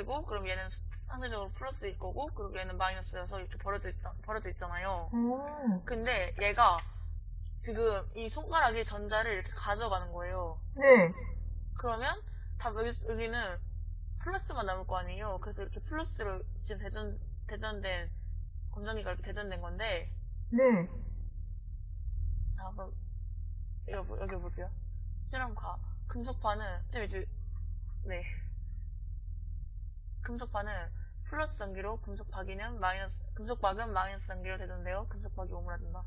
플러스고 그럼 얘는 상대적으로 플러스일 거고 그리고 얘는 마이너스여서 이렇게 벌어져, 있, 벌어져 있잖아요. 오. 근데 얘가 지금 이 손가락이 전자를 이렇게 가져가는 거예요. 네. 그러면 다 여기, 여기는 플러스만 남을 거 아니에요. 그래서 이렇게 플러스로 지금 대전, 대전된, 검정이가 이렇게 대전된 건데, 네. 자, 그럼, 여기, 보- 여기 볼게요. 실험과 금속파는, 좀 이제, 네. 금속파는 플러스 전기로 금속 박이는 마이너스, 금속 박은 마이너스 전기로 대전되어 금속 박이 오므라든다.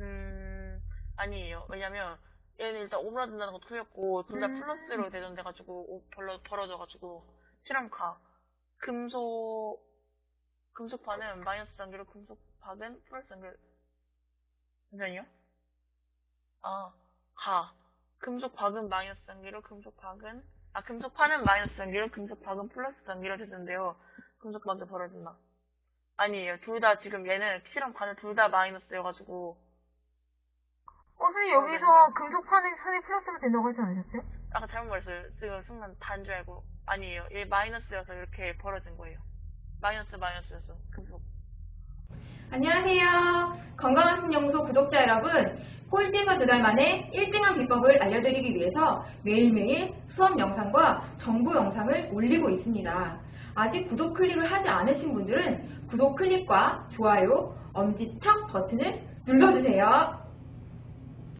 음, 아니에요. 왜냐면, 얘는 일단 오므라든다는 거 틀렸고, 둘다 음. 플러스로 오- 벌러, 벌어져가지고, 실험가. 금속, 금속파는 마이너스 전기로 금속 박은 플러스 전기로, 잠시만요. 아, 가. 금속 박은 마이너스 전기로 금속 박은, 아, 금속 파는 마이너스 전기로 금속 박은 플러스 전기로 되는데요. 금속 박이 벌어진다. 아니에요. 둘 다 지금 얘는 실험관은 둘 다 마이너스여가지고, 어, 선생님, 여기서 금속판이 선이 플러스로 된다고 하지 않으셨어요? 아까 잘못 말했어요. 지금 순간 단줄 알고. 아니에요. 얘 마이너스여서 이렇게 벌어진 거예요. 마이너스 마이너스여서 금속. 안녕하세요. 건강한 신연구소 구독자 여러분. 꼴찌에서 두 달 만에 1등한 비법을 알려드리기 위해서 매일매일 수업 영상과 정보 영상을 올리고 있습니다. 아직 구독 클릭을 하지 않으신 분들은 구독 클릭과 좋아요, 엄지척 버튼을 눌러주세요.